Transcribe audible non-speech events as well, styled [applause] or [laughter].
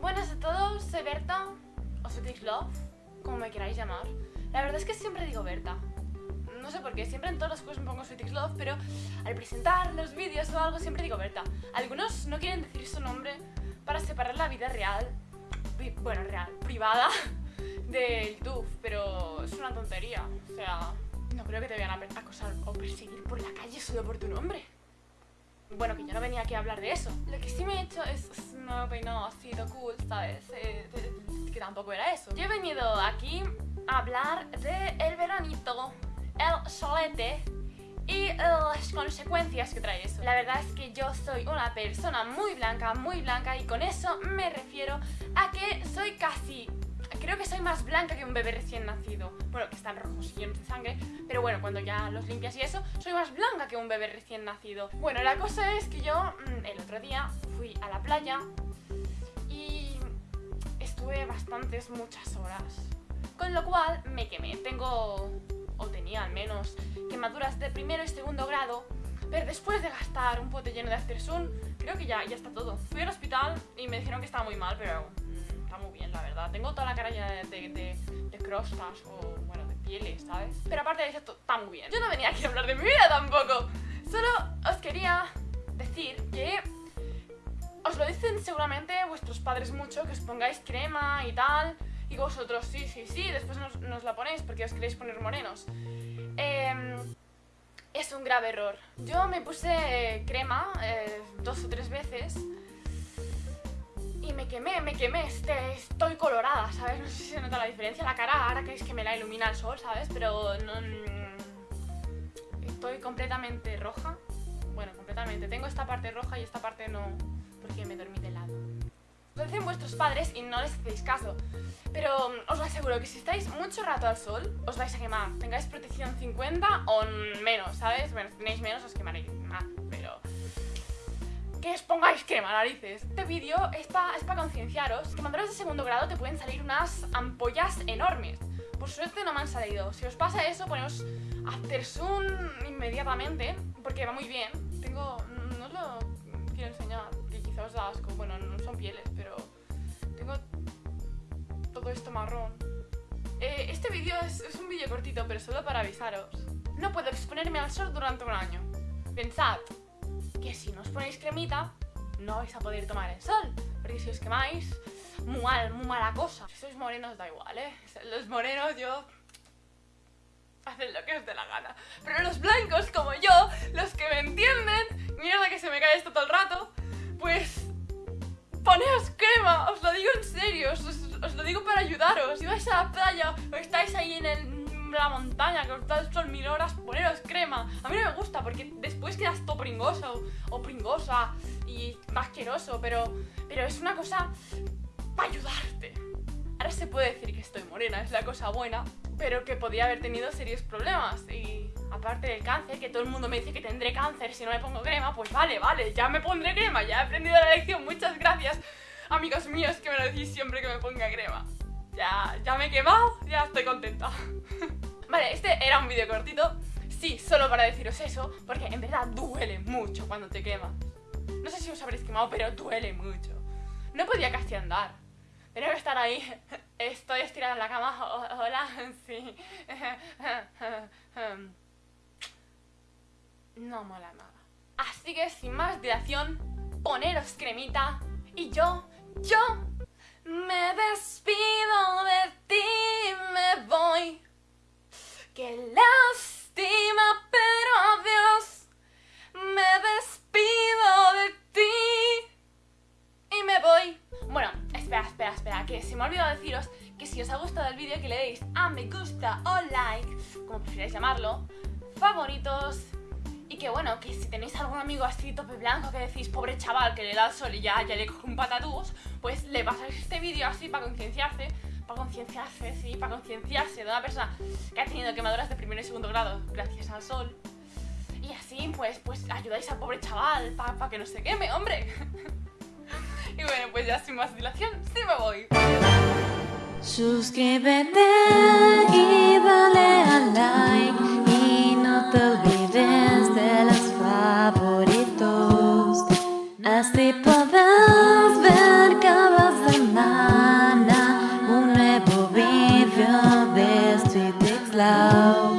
Buenas a todos, soy Berta, o Fetix Love, como me queráis llamar. La verdad es que siempre digo Berta. No sé por qué, siempre en todos los juegos me pongo Fetix Love, pero al presentar los vídeos o algo siempre digo Berta. Algunos no quieren decir su nombre para separar la vida real, bueno, real, privada, [laughs] de YouTube, pero es una tontería. O sea, no creo que te vayan a acosar o perseguir por la calle solo por tu nombre. Bueno, que yo no venía aquí a hablar de eso. Lo que sí me he hecho es, no me peinado así de cool, ¿sabes? Eh, que tampoco era eso. Yo he venido aquí a hablar de el veranito, el solete y las consecuencias que trae eso. La verdad es que yo soy una persona muy blanca, muy blanca y con eso me refiero a que soy casi Creo que soy más blanca que un bebé recién nacido. Bueno, que están rojos y llenos de sangre, pero bueno, cuando ya los limpias y eso, soy más blanca que un bebé recién nacido. Bueno, la cosa es que yo mm, el otro día fui a la playa y estuve bastantes, muchas horas. Con lo cual me quemé. Tengo, o tenía al menos, quemaduras de primero y segundo grado. Pero después de gastar un pote lleno de Aftersun, creo que ya, ya está todo. Fui al hospital y me dijeron que estaba muy mal, pero muy bien, la verdad. Tengo toda la cara llena de, de, de, crostas o, bueno, de pieles, ¿sabes? Pero aparte de eso, está muy bien. Yo no venía aquí a hablar de mi vida tampoco. Solo os quería decir que os lo dicen seguramente vuestros padres mucho, que os pongáis crema y tal. Y vosotros, sí, sí, sí, después nos, la ponéis porque os queréis poner morenos. Em, es un grave error. Yo me puse crema eh, dos o tres veces y me quemé, me quemé, este, estoy colorada, ¿sabes? No sé si se nota la diferencia la cara ahora que es que me la ilumina el sol, ¿sabes? Pero no... Mm, estoy completamente roja. Bueno, completamente. Tengo esta parte roja y esta parte no, porque me dormí de lado. Lo dicen vuestros padres y no les hacéis caso. Pero mm, os aseguro que si estáis mucho rato al sol, os vais a quemar. Tengáis protección 50 o menos, ¿sabes? Bueno, si tenéis menos os quemaréis más, que os pongáis crema, narices. Este vídeo es para es concienciaros que cuando de segundo grado te pueden salir unas ampollas enormes. Por suerte no me han salido. Si os pasa eso, poneos Aftersun inmediatamente, porque va muy bien. Tengo... no os lo quiero enseñar, que quizá os da asco. Bueno, no son pieles, pero... Tengo todo esto marrón. Eh, este vídeo es, es un vídeo cortito, pero solo para avisaros. No puedo exponerme al sol durante un año. Pensad, que si no os ponéis cremita, no vais a poder tomar el sol. Porque si os quemáis, muy mal, muy mala cosa. Si sois morenos da igual, ¿eh? Los morenos yo... Hacen lo que os dé la gana. Pero los blancos como yo, los que me entienden, mierda que se me cae esto todo el rato, pues... Poneos crema, os lo digo en serio, os, os lo digo para ayudaros. Si vais a la playa o estáis ahí en el la montaña, que os da el sol mil horas, poneros crema. A mí no me gusta porque después quedas todo pringoso o pringosa y asqueroso, pero, pero es una cosa para ayudarte. Ahora se puede decir que estoy morena, es la cosa buena, pero que podía haber tenido serios problemas. Y aparte del cáncer, que todo el mundo me dice que tendré cáncer si no me pongo crema, pues vale, vale, ya me pondré crema, ya he aprendido la lección, muchas gracias, amigos míos, que me lo decís siempre que me ponga crema. Ya, ya me he quemado, ya estoy contenta. [laughs] vale, este era un vídeo cortito. Sí, solo para deciros eso, porque en verdad duele mucho cuando te quemas. No sé si os habréis quemado, pero duele mucho. No podía casi andar. Tenía que estar ahí. [laughs] Estoy estirada en la cama. [laughs] Hola, sí. [laughs] No mola nada. Así que sin más dilación, poneros cremita y yo, yo me despido de ti, me voy. Qué pero adiós. Me despido de ti y me voy. Bueno, espera, espera, espera, que se me ha olvidado deciros que si os ha gustado el vídeo que le deis a me gusta o like, como prefiráis llamarlo, favoritos, y que bueno, que si tenéis algún amigo así tope blanco que decís, pobre chaval, que le da el sol y ya, ya le coge un patatús, pues le pasáis este vídeo así para concienciarse, para concienciarse, sí, para concienciarse de una persona que ha tenido quemaduras de primer y segundo grado gracias al sol. Y así, pues, pues ayudáis al pobre chaval para que no se queme, hombre. [laughs] y bueno, pues ya sin más dilación, sí me voy. Suscríbete y dale a like y no te olvides de los favoritos. Así podrás ver cada semana. Natal.